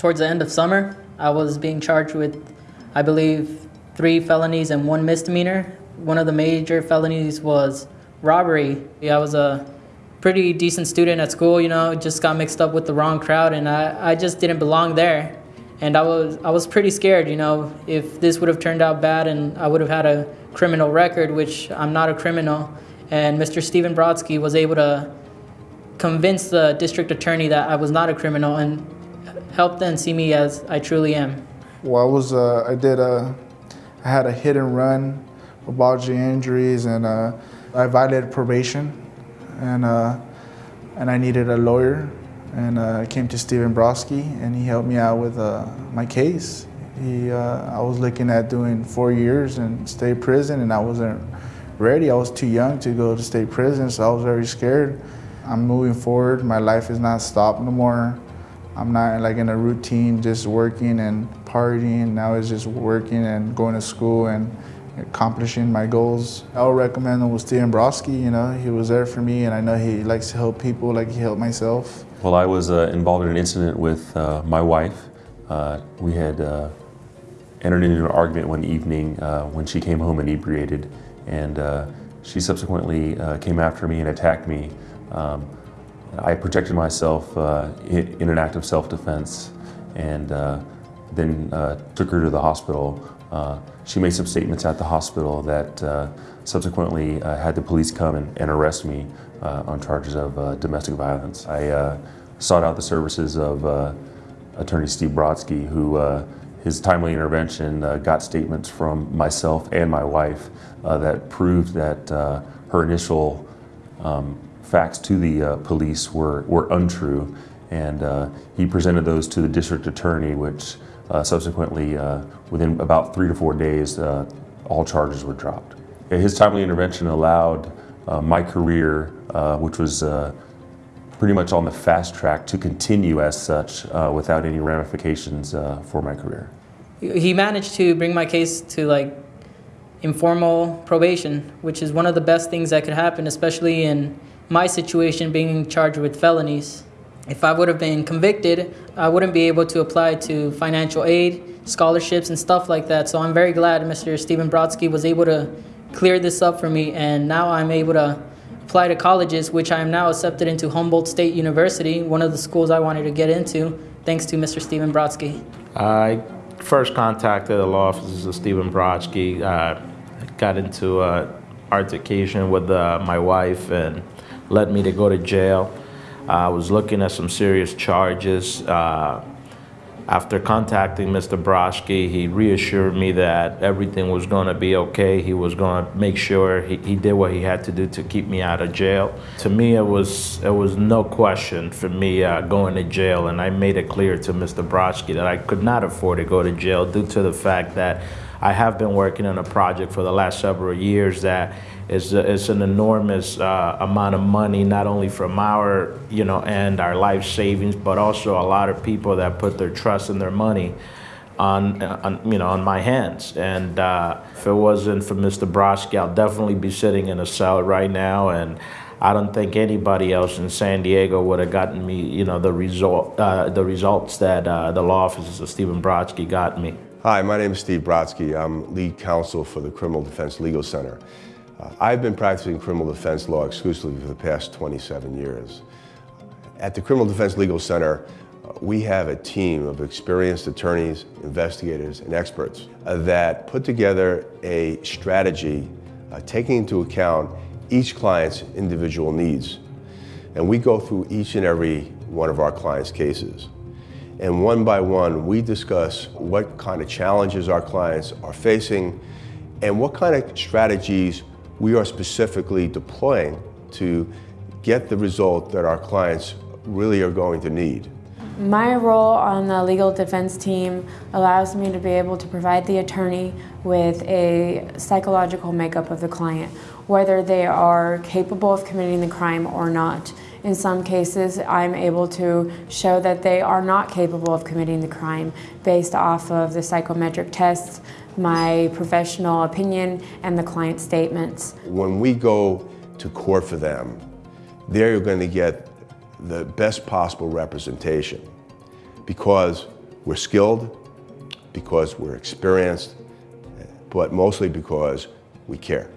towards the end of summer, I was being charged with, I believe, three felonies and one misdemeanor. One of the major felonies was robbery. I was a pretty decent student at school, you know, just got mixed up with the wrong crowd and I, I just didn't belong there. And I was I was pretty scared, you know, if this would have turned out bad and I would have had a criminal record, which I'm not a criminal. And Mr. Stephen Brodsky was able to convince the district attorney that I was not a criminal and help them see me as I truly am. Well, I was uh, I did a I had a hit and run with bodily injuries and uh, I violated probation and uh, and I needed a lawyer and uh, I came to Stephen Brodsky and he helped me out with uh, my case. He uh, I was looking at doing four years in state prison and I wasn't ready. I was too young to go to state prison, so I was very scared. I'm moving forward. My life is not stopped no more. I'm not like in a routine, just working and partying. Now it's just working and going to school and accomplishing my goals. I would recommend him with Stephen Brodsky. You know, he was there for me, and I know he likes to help people like he helped myself. Well, I was uh, involved in an incident with uh, my wife. Uh, we had uh, entered into an argument one evening uh, when she came home inebriated, and uh, she subsequently came after me and attacked me. Um, I protected myself uh, in, an act of self-defense and uh, then uh, took her to the hospital. Uh, she made some statements at the hospital that uh, subsequently uh, had the police come and, and arrest me on charges of domestic violence. I sought out the services of attorney Steve Brodsky, who his timely intervention got statements from myself and my wife that proved that her initial um, facts to the uh, police were, were untrue, and uh, he presented those to the district attorney, which uh, subsequently, uh, within about three to four days, uh, all charges were dropped. His timely intervention allowed my career, which was pretty much on the fast track, to continue as such without any ramifications for my career. He managed to bring my case to like informal probation, which is one of the best things that could happen, especially in my situation being charged with felonies. If I would have been convicted, I wouldn't be able to apply to financial aid, scholarships, and stuff like that. So I'm very glad Mr. Stephen Brodsky was able to clear this up for me, and now I'm able to apply to colleges, which I am now accepted into Humboldt State University, one of the schools I wanted to get into, thanks to Mr. Stephen Brodsky. I first contacted the law offices of Stephen Brodsky, uh, got into an altercation with uh, my wife, and led me to go to jail. I was looking at some serious charges. Uh, after contacting Mr. Brodsky, he reassured me that everything was going to be okay. He was going to make sure he, he did what he had to do to keep me out of jail. To me, it was it was no question for me uh, going to jail, and I made it clear to Mr. Brodsky that I could not afford to go to jail due to the fact that I have been working on a project for the last several years that is, an enormous uh, amount of money, not only from our, you know, and our life savings, but also a lot of people that put their trust and their money on, on you know, on my hands. And uh, if it wasn't for Mr. Brodsky, I'll definitely be sitting in a cell right now. And I don't think anybody else in San Diego would have gotten me, you know, the result, uh, the results that uh, the law offices of Stephen Brodsky got me. Hi, my name is Steve Brodsky. I'm lead counsel for the Criminal Defense Legal Center. Uh, I've been practicing criminal defense law exclusively for the past 27 years. At the Criminal Defense Legal Center, uh, we have a team of experienced attorneys, investigators, and experts uh, that put together a strategy uh, taking into account each client's individual needs. And we go through each and every one of our clients' cases. And one by one, we discuss what kind of challenges our clients are facing and what kind of strategies we are specifically deploying to get the result that our clients really are going to need. My role on the legal defense team allows me to be able to provide the attorney with a psychological makeup of the client, whether they are capable of committing the crime or not. In some cases, I'm able to show that they are not capable of committing the crime based off of the psychometric tests, my professional opinion, and the client statements. When we go to court for them, there you're going to get the best possible representation because We're skilled because we're experienced, but mostly because we care.